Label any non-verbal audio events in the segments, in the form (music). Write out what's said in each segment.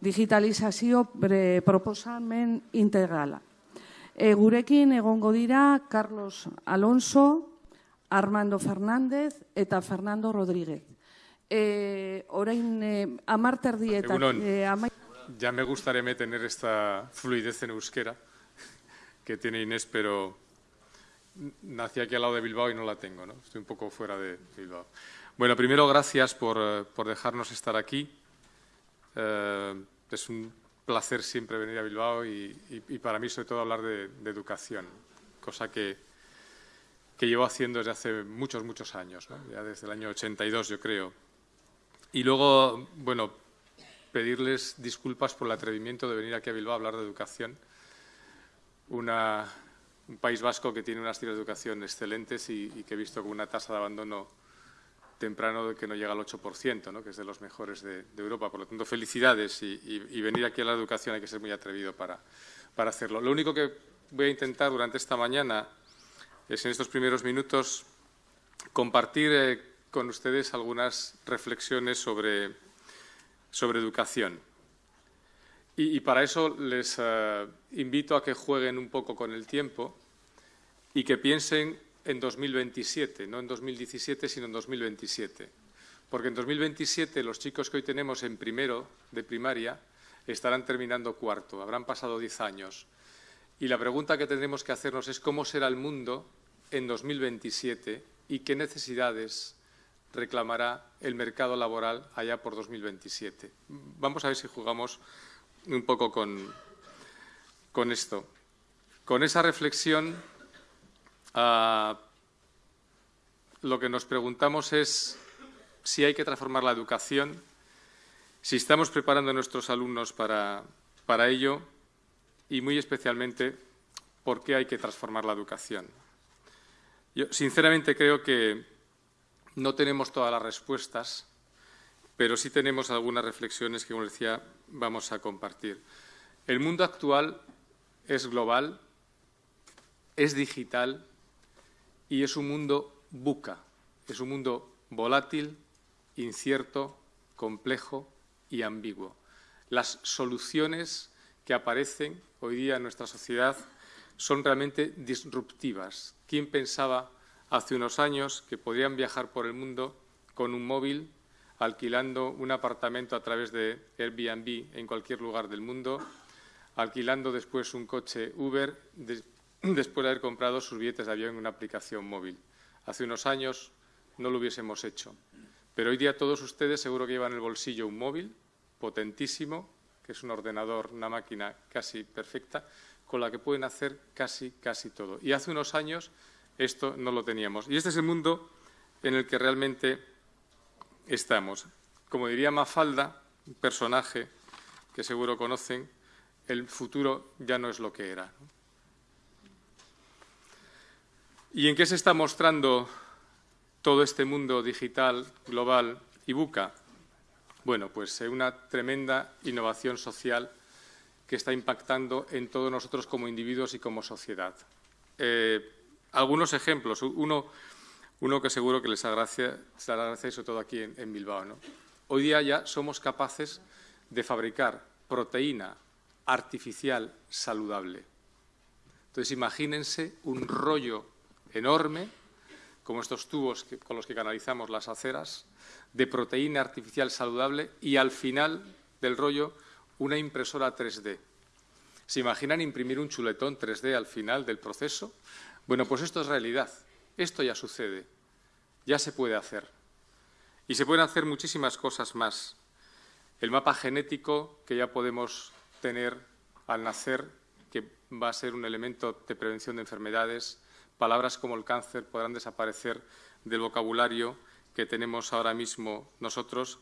digitalizazio proposamen integrala. E, gurekin egongo dira Carlos Alonso, Armando Fernández eta Fernando Rodríguez. E, orain, e, amarter dieta... E, Ya me gustaría tener esta fluidez en euskera (laughs) que tiene Inés, pero nací aquí al lado de Bilbao y no la tengo, ¿no? Estoy un poco fuera de Bilbao. Bueno, primero, gracias por, eh, dejarnos estar aquí. Eh, es un placer siempre venir a Bilbao y, para mí, sobre todo, hablar de, educación, cosa que, que, llevo haciendo desde hace muchos, muchos años, ya desde el año 82, yo creo. Y luego, bueno, pedirles disculpas por el atrevimiento de venir aquí a Bilbao a hablar de educación. Una, un País Vasco que tiene unas tiras de educación excelentes y, que he visto con una tasa de abandono temprano que no llega al 8%, ¿no? que es de los mejores de, Europa. Por lo tanto, felicidades y, venir aquí a la educación hay que ser muy atrevido para, para hacerlo. Lo único que voy a intentar durante esta mañana es en estos primeros minutos compartir eh, con ustedes algunas reflexiones sobre, sobre educación. Y, para eso les eh, invito a que jueguen un poco con el tiempo y que piensen en 2027, no en 2017, sino en 2027. Porque en 2027 los chicos que hoy tenemos en primero de primaria estarán terminando cuarto, habrán pasado diez años. Y la pregunta que tendremos que hacernos es cómo será el mundo en 2027 y qué necesidades reclamará el mercado laboral allá por 2027. Vamos a ver si jugamos un poco con, con esto. Con esa reflexión, ah, lo que nos preguntamos es si hay que transformar la educación, si estamos preparando a nuestros alumnos para, para ello y, muy especialmente, por qué hay que transformar la educación. Yo, sinceramente, creo que no tenemos todas las respuestas, pero sí tenemos algunas reflexiones que, como decía, vamos a compartir. El mundo actual es global, es digital y es un mundo buca, es un mundo volátil, incierto, complejo y ambiguo. Las soluciones que aparecen hoy día en nuestra sociedad son realmente disruptivas. ¿Quién pensaba hace unos años que podrían viajar por el mundo con un móvil alquilando un apartamento a través de Airbnb en cualquier lugar del mundo, alquilando después un coche Uber (clears throat) después de haber comprado sus billetes de avión en una aplicación móvil. Hace unos años no lo hubiésemos hecho. Pero hoy día todos ustedes seguro que llevan en el bolsillo un móvil potentísimo, que es un ordenador, una máquina casi perfecta, con la que pueden hacer casi, casi todo. Y hace unos años esto no lo teníamos. Y este es el mundo en el que realmente estamos. Como diría Mafalda, un personaje que seguro conocen, el futuro ya no es lo que era. ¿Y en qué se está mostrando todo este mundo digital, global y buca? Bueno, pues en una tremenda innovación social que está impactando en todos nosotros como individuos y como sociedad. Eh, algunos ejemplos. Uno, uno que seguro que les agradece, sobre todo aquí en, Bilbao. ¿no? Hoy día ya somos capaces de fabricar proteína artificial saludable. Entonces, imagínense un rollo enorme, como estos tubos con los que canalizamos las aceras, de proteína artificial saludable y al final del rollo una impresora 3D. ¿Se imaginan imprimir un chuletón 3D al final del proceso? Bueno, pues esto es realidad. Esto ya sucede, ya se puede hacer. Y se pueden hacer muchísimas cosas más. El mapa genético que ya podemos tener al nacer, que va a ser un elemento de prevención de enfermedades, palabras como el cáncer podrán desaparecer del vocabulario que tenemos ahora mismo nosotros.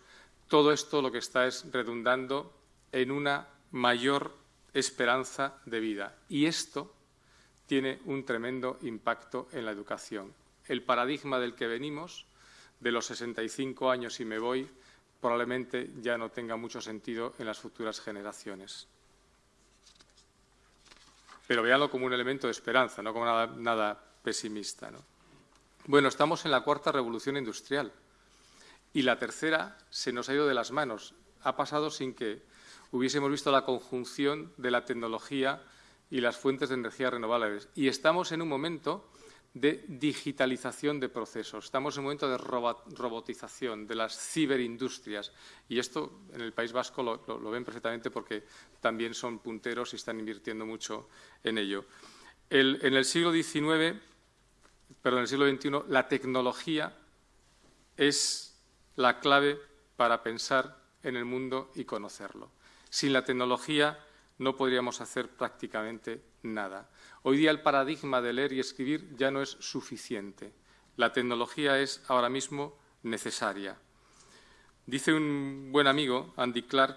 Todo esto lo que está es redundando en una mayor esperanza de vida. Y esto tiene un tremendo impacto en la educación. El paradigma del que venimos, de los 65 años y me voy, probablemente ya no tenga mucho sentido en las futuras generaciones. Pero véanlo como un elemento de esperanza, no como nada, pesimista. Bueno, estamos en la cuarta revolución industrial y la tercera se nos ha ido de las manos. Ha pasado sin que hubiésemos visto la conjunción de la tecnología y las fuentes de energía renovables. Y estamos en un momento de digitalización de procesos. Estamos en un momento de robotización de las ciberindustrias y esto en el País Vasco lo, ven perfectamente porque también son punteros y están invirtiendo mucho en ello. en el siglo XIX, perdón, en el siglo XXI, la tecnología es la clave para pensar en el mundo y conocerlo. Sin la tecnología no podríamos hacer prácticamente nada. Hoy día el paradigma de leer y escribir ya no es suficiente. La tecnología es ahora mismo necesaria. Dice un buen amigo, Andy Clark,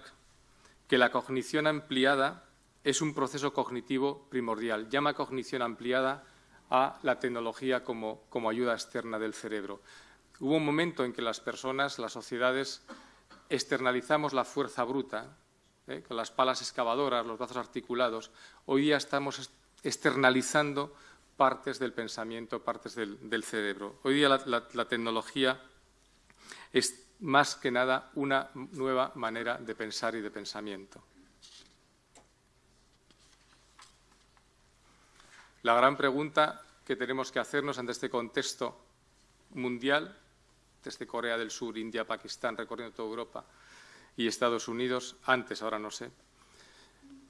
que la cognición ampliada es un proceso cognitivo primordial. Llama cognición ampliada a la tecnología como, como ayuda externa del cerebro. Hubo un momento en que las personas, las sociedades, externalizamos la fuerza bruta, ¿eh? con las palas excavadoras, los brazos articulados. Hoy día estamos externalizando partes del pensamiento, partes del, cerebro. Hoy día la, tecnología es más que nada una nueva manera de pensar y de pensamiento. La gran pregunta que tenemos que hacernos ante este contexto mundial, desde Corea del Sur, India, Pakistán, recorriendo toda Europa y Estados Unidos, antes, ahora no sé,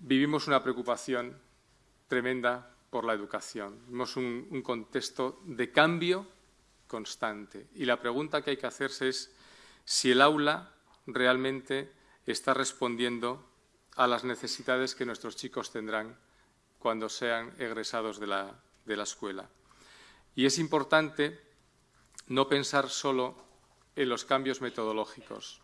vivimos una preocupación tremenda por la educación. Vemos un, contexto de cambio constante. Y la pregunta que hay que hacerse es si el aula realmente está respondiendo a las necesidades que nuestros chicos tendrán cuando sean egresados de la, de la escuela. Y es importante no pensar solo en los cambios metodológicos,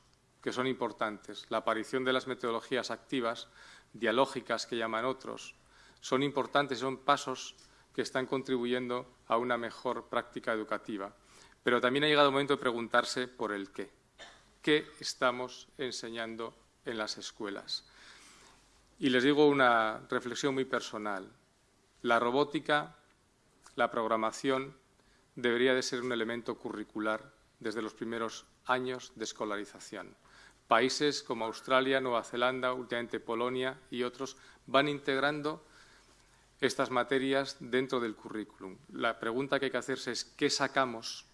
que son importantes. La aparición de las metodologías activas, dialógicas que llaman otros, son importantes, son pasos que están contribuyendo a una mejor práctica educativa. Pero también ha llegado el momento de preguntarse por el qué. ¿Qué estamos enseñando en las escuelas? Y les digo una reflexión muy personal. La robótica, la programación, debería de ser un elemento curricular desde los primeros años de escolarización. Países como Australia, Nueva Zelanda, últimamente Polonia y otros van integrando estas materias dentro del currículum. La pregunta que hay que hacerse es qué sacamos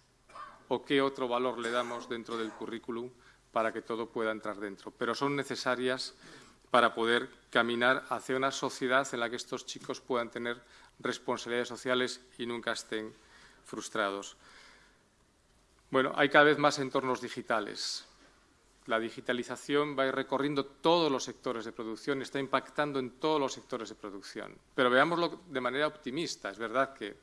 o qué otro valor le damos dentro del currículum para que todo pueda entrar dentro. Pero son necesarias para poder caminar hacia una sociedad en la que estos chicos puedan tener responsabilidades sociales y nunca estén frustrados. Bueno, hay cada vez más entornos digitales. La digitalización va a ir recorriendo todos los sectores de producción, está impactando en todos los sectores de producción. Pero veámoslo de manera optimista. Es verdad que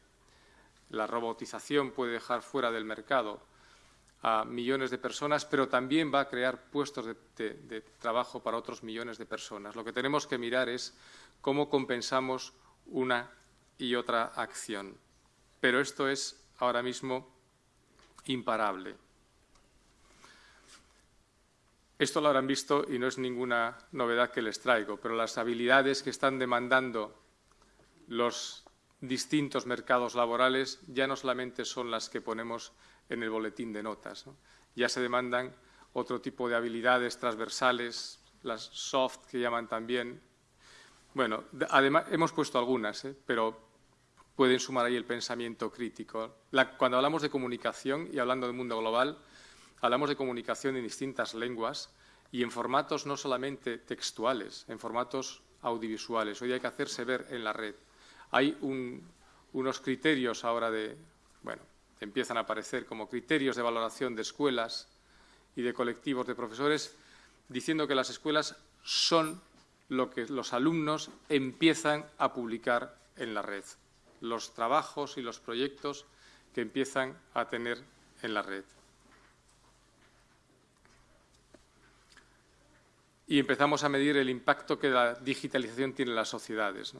la robotización puede dejar fuera del mercado a millones de personas, pero también va a crear puestos de, de, trabajo para otros millones de personas. Lo que tenemos que mirar es cómo compensamos una y otra acción. Pero esto es ahora mismo imparable. Esto lo habrán visto y no es ninguna novedad que les traigo, pero las habilidades que están demandando los distintos mercados laborales ya no solamente son las que ponemos en el boletín de notas, ya se demandan otro tipo de habilidades transversales, las soft que llaman también. Bueno, además hemos puesto algunas, ¿eh? pero pueden sumar ahí el pensamiento crítico. cuando hablamos de comunicación y hablando del mundo global, Hablamos de comunicación en distintas lenguas y en formatos no solamente textuales, en formatos audiovisuales. Hoy hay que hacerse ver en la red. Hay unos criterios ahora de, bueno, empiezan a aparecer como criterios de valoración de escuelas y de colectivos de profesores, diciendo que las escuelas son lo que los alumnos empiezan a publicar en la red, los trabajos y los proyectos que empiezan a tener en la red. Y empezamos a medir el impacto que la digitalización tiene en las sociedades.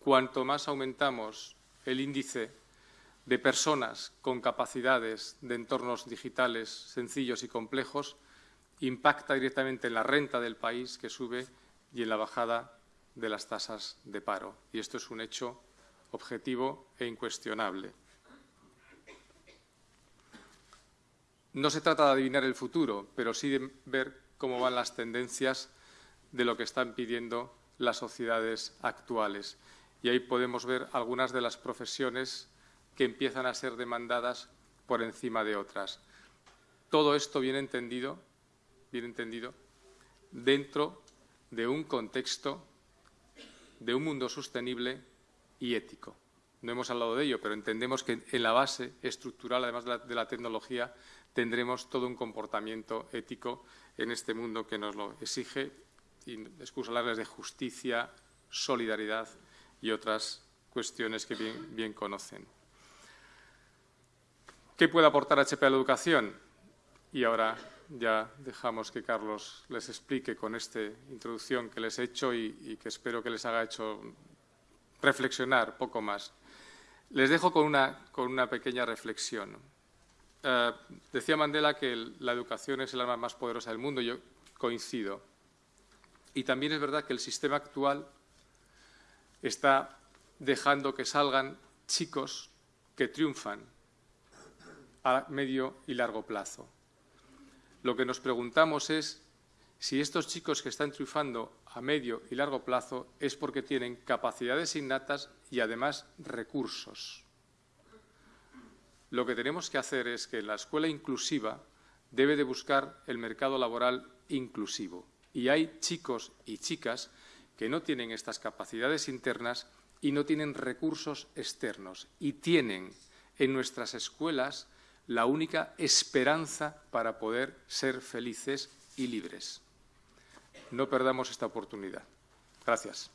Cuanto más aumentamos el índice de personas con capacidades de entornos digitales sencillos y complejos, impacta directamente en la renta del país que sube y en la bajada de las tasas de paro. Y esto es un hecho objetivo e incuestionable. No se trata de adivinar el futuro, pero sí de ver cómo van las tendencias de lo que están pidiendo las sociedades actuales. Y ahí podemos ver algunas de las profesiones que empiezan a ser demandadas por encima de otras. Todo esto bien entendido, entendido, dentro de un contexto de un mundo sostenible y ético. No hemos hablado de ello, pero entendemos que en la base estructural, además de la, tecnología, tendremos todo un comportamiento ético en este mundo que nos lo exige y excuso hablarles de justicia, solidaridad y otras cuestiones que bien, bien conocen. ¿Qué puede aportar HP a la educación? Y ahora ya dejamos que Carlos les explique con esta introducción que les he hecho y, y que espero que les haga hecho reflexionar poco más. Les dejo con una, con una pequeña reflexión. Uh, decía Mandela que la educación es el arma más poderosa del mundo. Yo coincido. Y también es verdad que el sistema actual está dejando que salgan chicos que triunfan a medio y largo plazo. Lo que nos preguntamos es si estos chicos que están triunfando a medio y largo plazo es porque tienen capacidades innatas y además recursos. Lo que tenemos que hacer es que la escuela inclusiva debe de buscar el mercado laboral inclusivo. Y hay chicos y chicas que no tienen estas capacidades internas y no tienen recursos externos y tienen en nuestras escuelas la única esperanza para poder ser felices y libres. No perdamos esta oportunidad. Gracias.